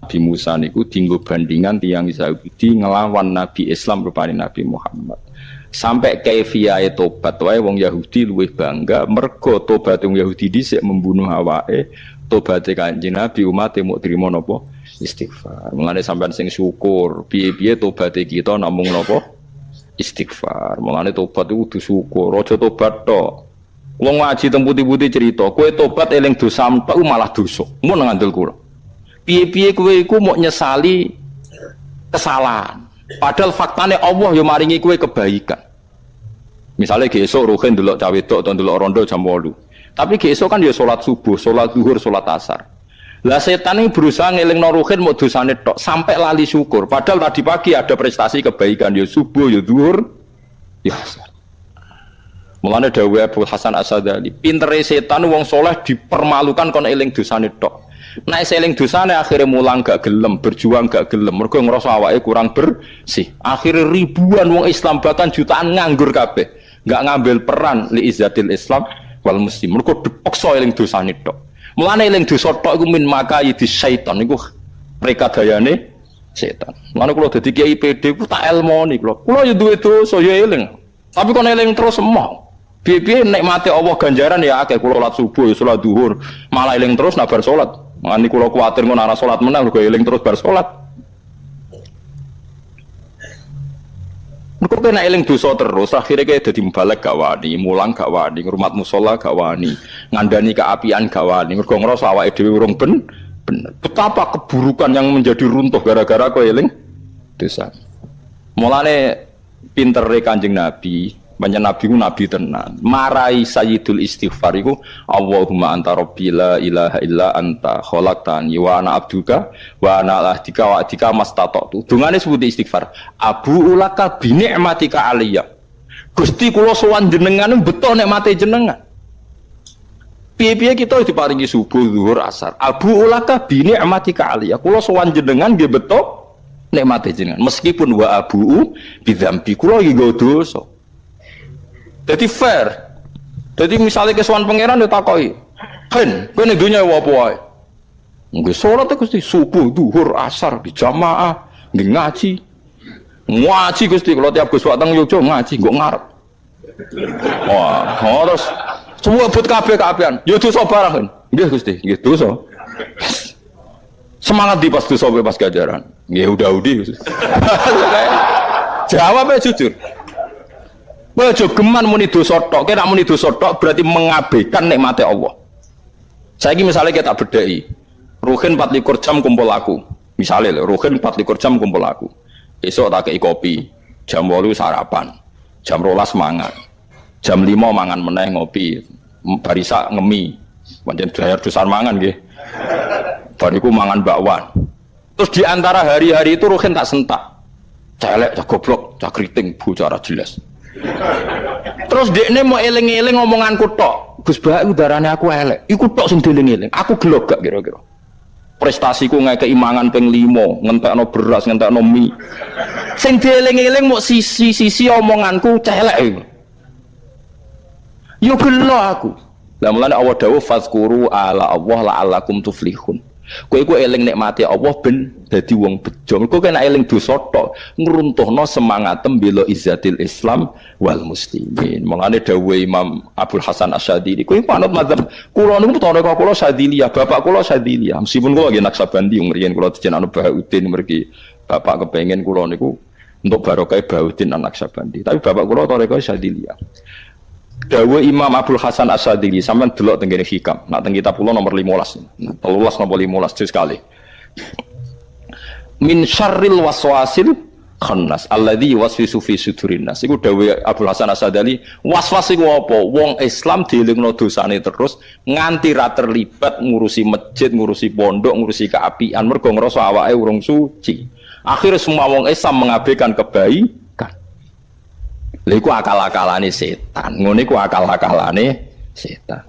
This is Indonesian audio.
Nabi Musa niku dinggo bandingan tiang Yahudi ngelawan Nabi Islam rupanya Nabi Muhammad. Sampai kefiae tobat wae wong Yahudi luwih bangga mergo tobat wong Yahudi dhisik membunuh awake, tobat Kanjeng Nabi umat mau trimo napa? Istighfar. Mulane sampean sing syukur, piye-piye tobat kita namung napa? Istighfar. Mulane tobat itu kudu syukur, aja tobat tok. Wong ngaji teng putih-putih cerita, kowe tobat eling dosa tok malah dosa. Mun ngandel kula piye-piye kowe iku mau nyesali kesalahan. Padahal faktanya Allah yang maringi kue kebaikan. Misalnya besok ruhin dulu cawe tok atau dulu rondo jam walu. Tapi besok kan dia sholat subuh, sholat duhur, sholat asar. Lah setan ini berusaha ngeling noruhin mau dosane tok sampai lali syukur. Padahal tadi pagi ada prestasi kebaikan ya subuh, ya duhur, ya asar. Mulane dawuh Abu Hasan Asadali, pintere setan wong soleh dipermalukan kon eling dosane tok. Naik seling dosane akhirnya mulang gak gelem, berjuang gak gelem. Mereka ngerasa awake kurang bersih. Akhirnya ribuan wong Islam bahkan jutaan nganggur kabeh. Gak ngambil peran li izzatil Islam wal muslim. Mereka dipaksa eling dosane tok. Mulane eling dosa tok iku min maka di syaitan iku mereka dayane setan. Mulane kula dadi kiai PD ku tak elmoni kula. Kula ya duwe dosa ya eling. Tapi kon eling terus mau. Piye-piye mati Allah ganjaran ya akeh kula salat subuh salat duhur, malah eling terus nabar salat. Mangani kula kuwatir ngono ana salat menang kok eling terus bar salat. Mereka kena eling dosa terus, akhirnya kayak jadi balik gak wani, mulang gak wani, ngurmat musola gak wani, ngandani keapian gak wani, mereka ngerasa awak edw urung ben, bener. Betapa keburukan yang menjadi runtuh gara-gara kau eling dosa. Mulane pinter kanjeng Nabi, banyak nabi ku nabi tenan. Marai sayyidul istighfar iku Allahumma anta rabbi la ilaha illa anta khalaqtani wa ana abduka wa ana ahdika wa adika mastata'tu. Dungane sebut istighfar. Abu ulaka bi ni'matika aliyya. Gusti kula sowan jenengan beto nikmate jenengan. Piye-piye kita diparingi subuh, zuhur, asar. Abu ulaka bi ni'matika aliyya. Kula sowan jenengan nggih beto nikmate jenengan. Meskipun wa abu bidzambi kula iki dosa. Jadi fair. Jadi misalnya kesuan pangeran dia takoi, kan, kau nih dunia apa wae? Gusti subuh, duhur, asar, di jamaah, nggak ngaji, ngaji gusti. Kalau tiap gus watang yojo ngaji, gue ngarep. Wah, oh, terus semua buat kafe kafian, yo dosa barang kan? Nggih gusti, nggih dosa. Semangat di pas dosa pas gajaran. Nggih udah udi. Jawabnya jujur. Ojo geman muni dosa tok, kena muni dosa tok berarti mengabaikan nikmati Allah. Saya ini misalnya kita bedai, Ruhin 24 jam kumpul aku. Misalnya Ruhin 24 jam kumpul aku. Esok tak kei kopi, jam 8 sarapan, jam rolas mangan, jam 5 mangan meneh ngopi, barisa ngemi, pancen bayar dosan mangan nggih. Bariku mangan bakwan. Terus di antara hari-hari itu Ruhin tak sentak. Celek, cak goblok, cak keriting, jelas. Terus ini mau eling-eling ngomonganku tok. Gus Bah udarane aku elek. Iku tok sing dieling-eling. Aku gelok gak kira-kira. Prestasiku nggak keimangan peng limo, no beras, no mie. Sing dieling-eling mau sisi-sisi omonganku celek iku. Yo gelo aku. Lah mulane Allah dawuh fazkuru ala Allah la'allakum tuflihun. Kowe iku eling nikmati Allah ben dadi wong bejo. Kowe kena eling dosa tok, ngruntuhno semangat bela izzatil Islam wal muslimin. Mulane dawuh Imam Abdul Hasan Asyadili, kowe panut madzhab kula niku toreko kula Syadiliyah, bapak kula Syadiliyah. Meskipun kula nggih Naksabandi mriyen kula dijenengno Bahauddin mriki. Bapak kepengen kula niku untuk barokah Bahauddin anak Naksabandi. Tapi bapak kula toreko Syadiliyah. Dawe Imam Abdul Hasan Asadili sampai delok tenggene hikam. Nak teng kitab kula nomor 15. 13 nomor 15 juz sekali. Min syarril waswasil khannas alladzi waswisu fi sudurin nas. Iku Abdul Hasan Asadili, waswas iku apa? Wong Islam dielingno dosane terus nganti ra terlibat ngurusi masjid, ngurusi pondok, ngurusi keapian mergo ngrasa awake urung suci. Akhirnya semua wong Islam mengabaikan kebaikan Lha iku akal-akalane setan. Ngono iku akal-akalane setan.